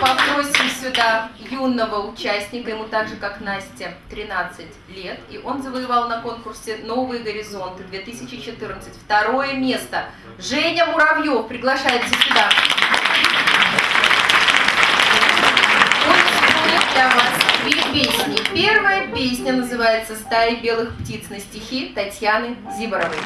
попросим сюда юного участника, ему так же, как Насте 13 лет. И он завоевал на конкурсе «Новые горизонты» 2014. Второе место. Женя Муравьев приглашается сюда. для вас две песни. Первая песня называется «Стая белых птиц» на стихи Татьяны Зиборовой.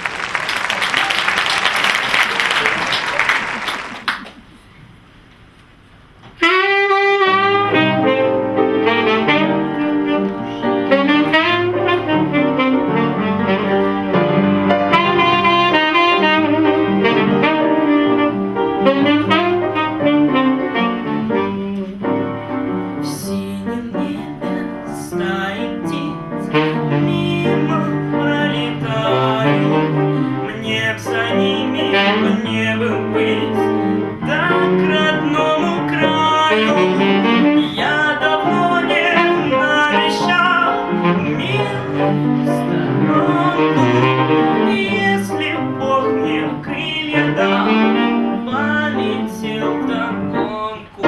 мне бы быть так родному краю. Я давно не навещал мир сторонку. Если Бог мне крылья дал, полетел в догонку.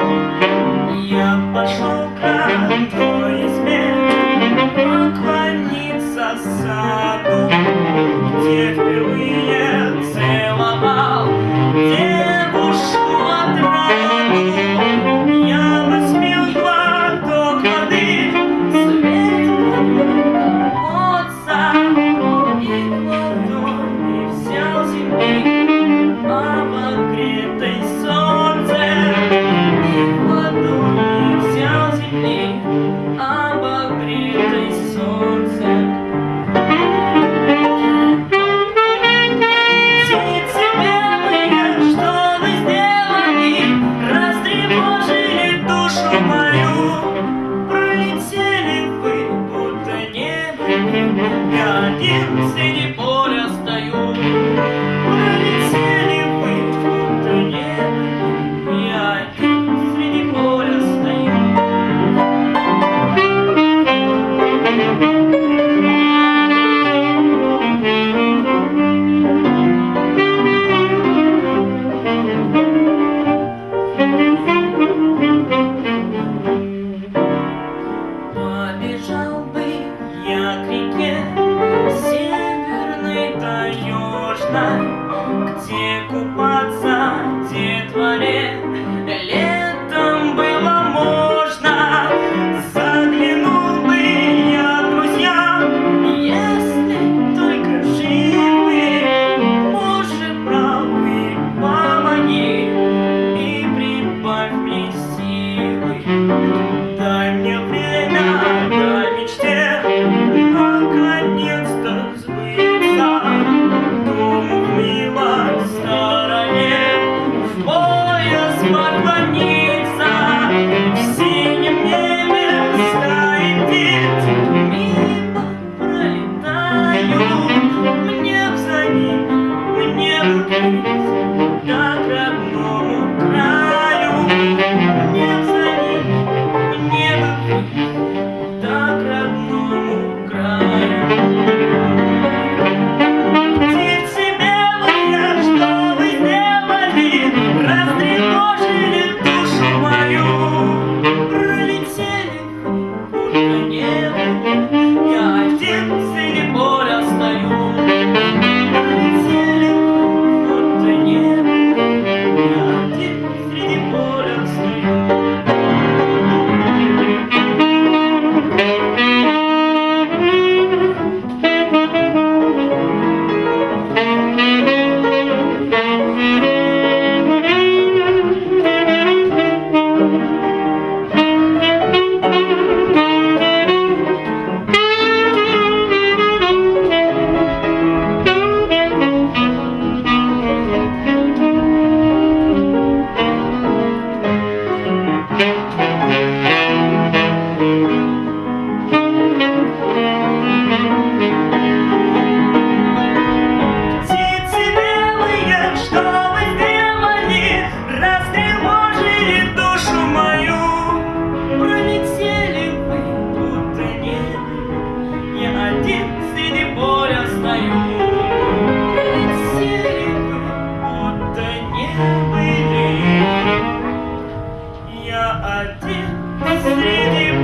Я пошел к твоей избе поклониться саду, где впервые целовал.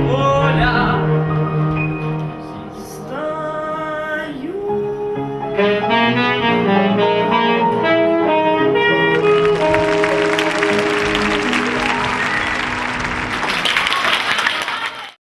Поля стою.